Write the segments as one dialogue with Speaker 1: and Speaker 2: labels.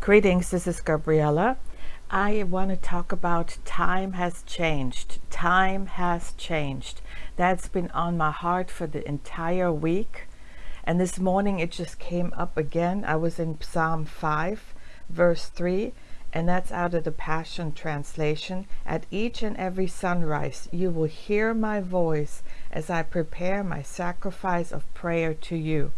Speaker 1: Greetings, this is Gabriella. I want to talk about time has changed. Time has changed. That's been on my heart for the entire week. And this morning it just came up again. I was in Psalm 5, verse 3, and that's out of the Passion Translation. At each and every sunrise, you will hear my voice as I prepare my sacrifice of prayer to you.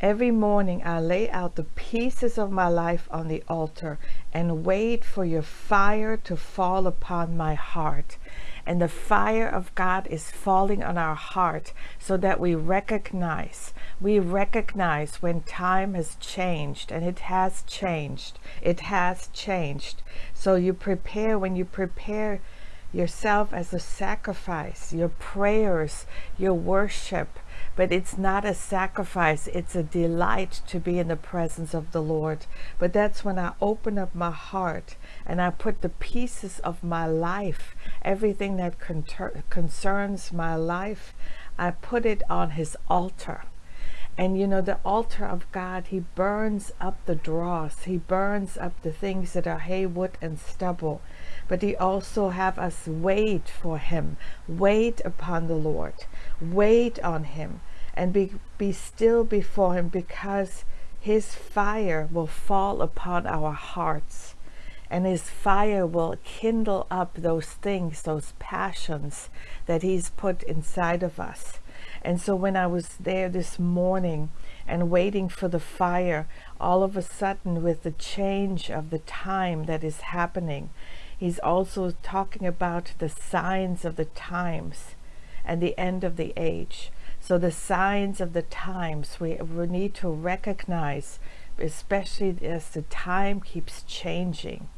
Speaker 1: Every morning I lay out the pieces of my life on the altar and wait for your fire to fall upon my heart. And the fire of God is falling on our heart so that we recognize, we recognize when time has changed and it has changed. It has changed. So you prepare, when you prepare yourself as a sacrifice, your prayers, your worship, but it's not a sacrifice. It's a delight to be in the presence of the Lord. But that's when I open up my heart and I put the pieces of my life, everything that concerns my life, I put it on his altar. And you know, the altar of God, he burns up the dross. He burns up the things that are hay, wood, and stubble but he also have us wait for him wait upon the lord wait on him and be be still before him because his fire will fall upon our hearts and his fire will kindle up those things those passions that he's put inside of us. And so when I was there this morning and waiting for the fire all of a sudden with the change of the time that is happening He's also talking about the signs of the times and the end of the age. So the signs of the times we, we need to recognize, especially as the time keeps changing.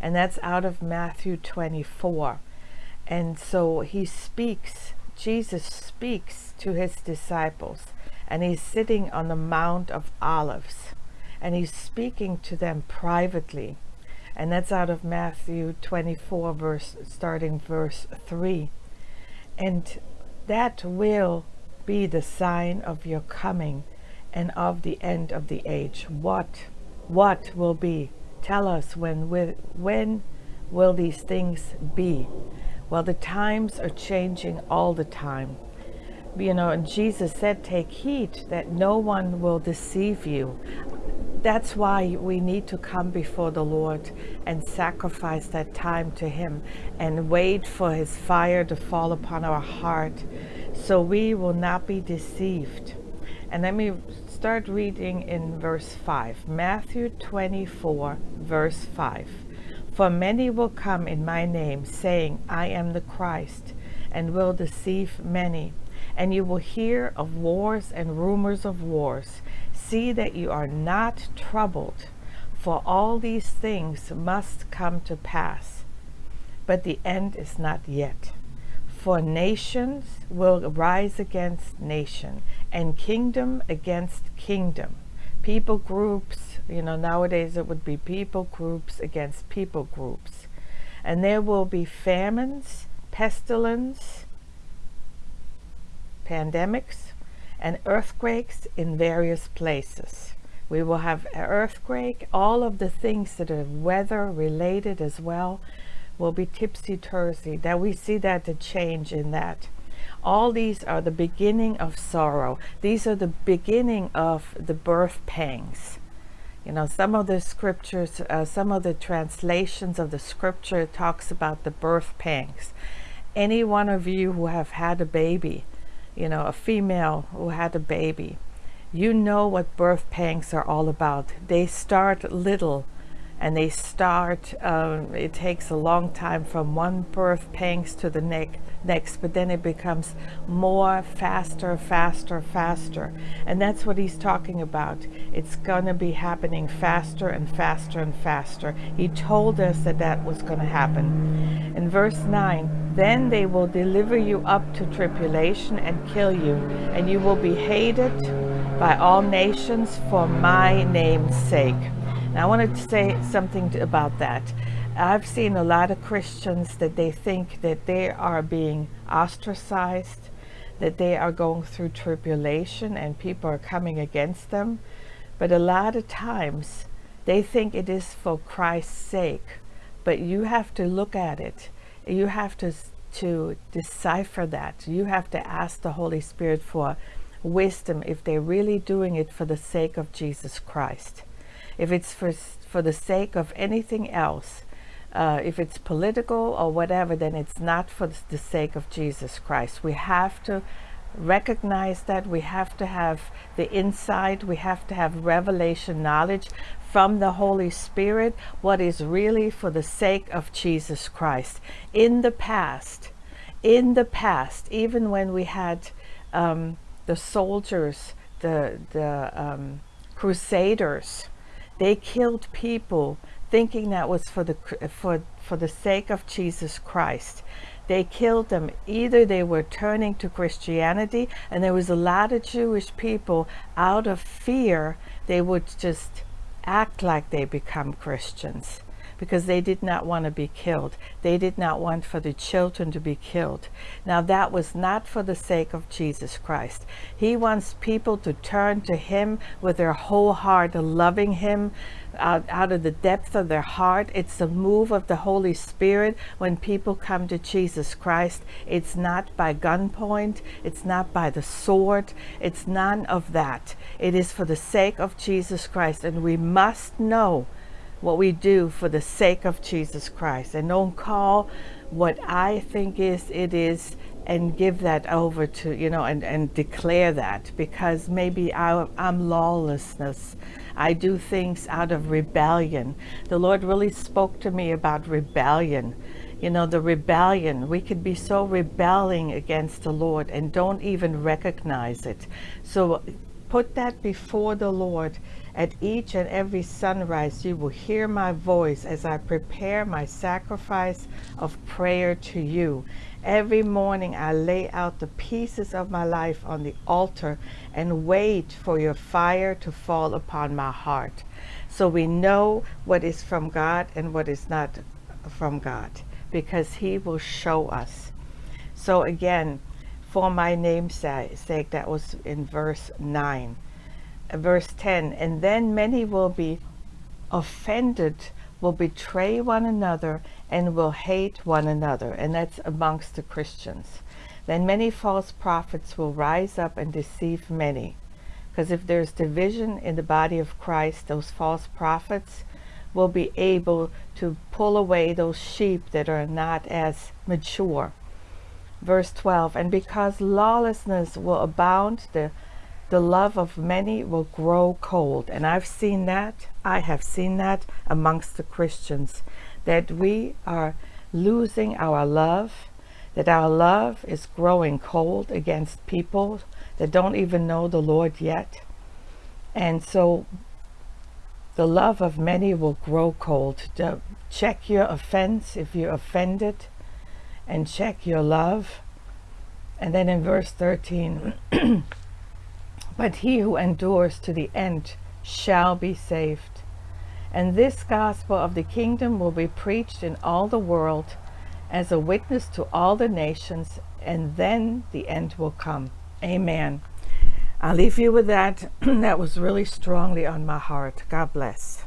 Speaker 1: And that's out of Matthew 24. And so he speaks, Jesus speaks to his disciples and he's sitting on the Mount of Olives and he's speaking to them privately and that's out of Matthew 24 verse starting verse 3 and that will be the sign of your coming and of the end of the age. What what will be? Tell us when when will these things be? Well the times are changing all the time. You know and jesus said take heed that no one will deceive you that's why we need to come before the Lord and sacrifice that time to him and wait for his fire to fall upon our heart so we will not be deceived. And let me start reading in verse 5. Matthew 24, verse 5. For many will come in my name, saying, I am the Christ, and will deceive many. And you will hear of wars and rumors of wars see that you are not troubled, for all these things must come to pass. But the end is not yet. For nations will rise against nation, and kingdom against kingdom. People groups, you know, nowadays it would be people groups against people groups. And there will be famines, pestilence, pandemics, and earthquakes in various places. We will have an earthquake. All of the things that are weather related as well will be tipsy-turvy. That we see that the change in that. All these are the beginning of sorrow. These are the beginning of the birth pangs. You know, some of the scriptures, uh, some of the translations of the scripture talks about the birth pangs. Any one of you who have had a baby, you know, a female who had a baby, you know what birth pangs are all about. They start little and they start, um, it takes a long time from one birth pangs to the next, next, but then it becomes more, faster, faster, faster. And that's what he's talking about. It's going to be happening faster and faster and faster. He told us that that was going to happen. In verse 9, then they will deliver you up to tribulation and kill you, and you will be hated by all nations for my name's sake. I wanted to say something about that. I've seen a lot of Christians that they think that they are being ostracized, that they are going through tribulation and people are coming against them. But a lot of times They think it is for Christ's sake, but you have to look at it. You have to to decipher that. You have to ask the Holy Spirit for wisdom if they're really doing it for the sake of Jesus Christ. If it's for for the sake of anything else, uh, if it's political or whatever, then it's not for the sake of Jesus Christ. We have to recognize that. We have to have the insight. We have to have revelation knowledge from the Holy Spirit what is really for the sake of Jesus Christ. In the past in the past even when we had um, the soldiers the the um, crusaders they killed people thinking that was for the for for the sake of Jesus Christ they killed them. Either they were turning to Christianity, and there was a lot of Jewish people out of fear, they would just act like they become Christians because they did not want to be killed. They did not want for the children to be killed. Now that was not for the sake of Jesus Christ. He wants people to turn to him with their whole heart, loving him, out, out of the depth of their heart. It's the move of the Holy Spirit when people come to Jesus Christ. It's not by gunpoint. It's not by the sword. It's none of that. It is for the sake of Jesus Christ. And we must know what we do for the sake of Jesus Christ. And don't call what I think is it is and give that over to, you know, and, and declare that because maybe I, I'm lawlessness. I do things out of rebellion. The Lord really spoke to me about rebellion. You know, the rebellion, we could be so rebelling against the Lord and don't even recognize it. So put that before the Lord at each and every sunrise, you will hear my voice as I prepare my sacrifice of prayer to you. Every morning I lay out the pieces of my life on the altar and wait for your fire to fall upon my heart. So we know what is from God and what is not from God because he will show us. So again, for my name's sake, that was in verse 9 uh, verse 10 and then many will be offended will betray one another and will hate one another. And that's amongst the Christians. Then many false prophets will rise up and deceive many. Because if there's division in the body of Christ those false prophets will be able to pull away those sheep that are not as mature verse 12 and because lawlessness will abound the the love of many will grow cold. And I've seen that, I have seen that amongst the Christians, that we are losing our love, that our love is growing cold against people that don't even know the Lord yet. And so the love of many will grow cold. Check your offense if you're offended and check your love. And then in verse 13, But he who endures to the end shall be saved. And this gospel of the kingdom will be preached in all the world as a witness to all the nations, and then the end will come. Amen. I'll leave you with that. that was really strongly on my heart. God bless.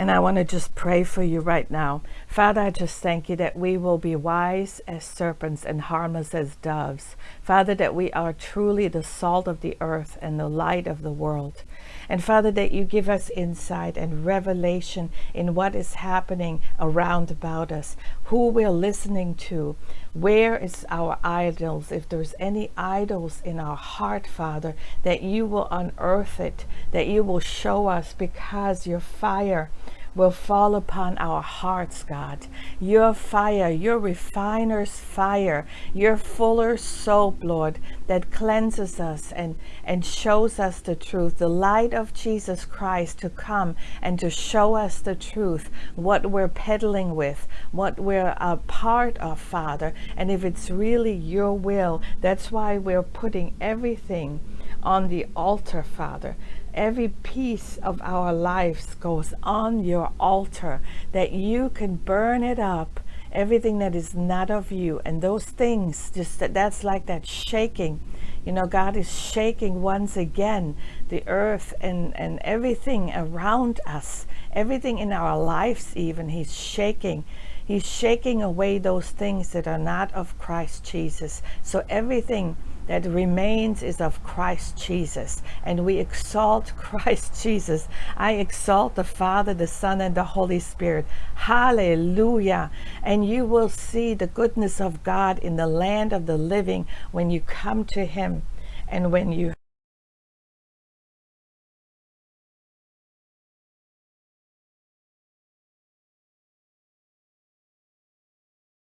Speaker 1: And I want to just pray for you right now. Father, I just thank you that we will be wise as serpents and harmless as doves. Father, that we are truly the salt of the earth and the light of the world. And Father, that you give us insight and revelation in what is happening around about us, who we're listening to, where is our idols, if there's any idols in our heart, Father, that you will unearth it, that you will show us because your fire will fall upon our hearts, God. Your fire, your refiner's fire, your fuller soap, Lord, that cleanses us and, and shows us the truth, the light of Jesus Christ to come and to show us the truth, what we're peddling with, what we're a part of, Father. And if it's really your will, that's why we're putting everything on the altar, Father, every piece of our lives goes on your altar that you can burn it up everything that is not of you and those things just that that's like that shaking. You know god is shaking once again the earth and and everything around us everything in our lives even he's shaking. He's shaking away those things that are not of christ jesus. So everything that remains is of Christ Jesus. And we exalt Christ Jesus. I exalt the Father, the Son, and the Holy Spirit. Hallelujah. And you will see the goodness of God in the land of the living when you come to Him and when you